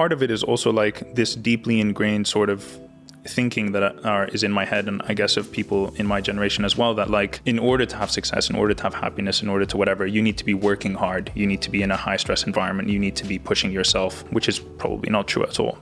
part of it is also like this deeply ingrained sort of thinking that are, is in my head and I guess of people in my generation as well that like in order to have success in order to have happiness in order to whatever you need to be working hard. You need to be in a high stress environment. You need to be pushing yourself which is probably not true at all.